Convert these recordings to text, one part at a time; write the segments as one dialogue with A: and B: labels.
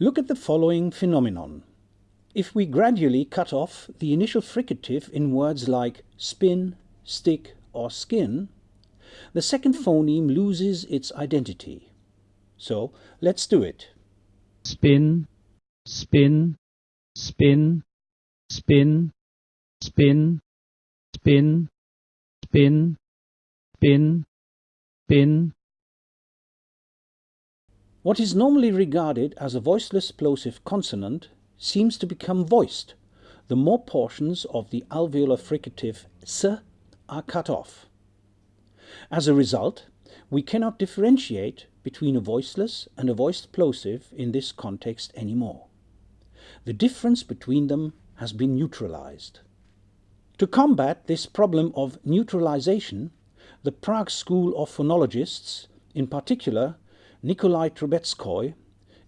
A: Look at the following phenomenon. If we gradually cut off the initial fricative in words like spin, stick, or skin, the second phoneme loses its identity. So let's do it.
B: spin, spin, spin, spin, spin, spin, spin, spin, spin.
A: What is normally regarded as a voiceless plosive consonant seems to become voiced the more portions of the alveolar fricative s are cut off. As a result, we cannot differentiate between a voiceless and a voiced plosive in this context anymore. The difference between them has been neutralized. To combat this problem of neutralization, the Prague School of Phonologists, in particular Nikolai Trubetskoy,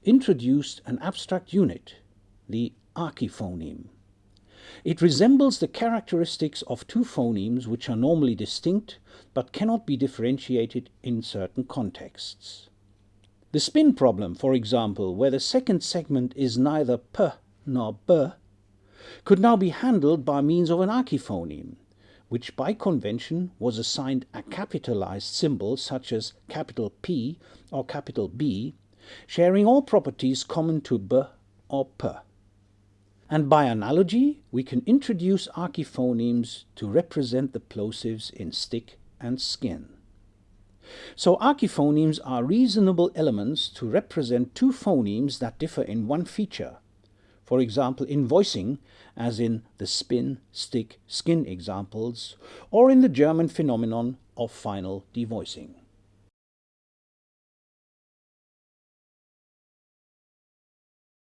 A: introduced an abstract unit, the archiphoneme. It resembles the characteristics of two phonemes which are normally distinct but cannot be differentiated in certain contexts. The spin problem, for example, where the second segment is neither p nor b, could now be handled by means of an archiphoneme, which by convention was assigned a capitalized symbol such as capital P or capital B, sharing all properties common to b or p. And by analogy, we can introduce archiphonemes to represent the plosives in stick and skin. So archiphonemes are reasonable elements to represent two phonemes that differ in one feature. For example, in voicing, as in the spin, stick, skin examples, or in the German phenomenon of final devoicing.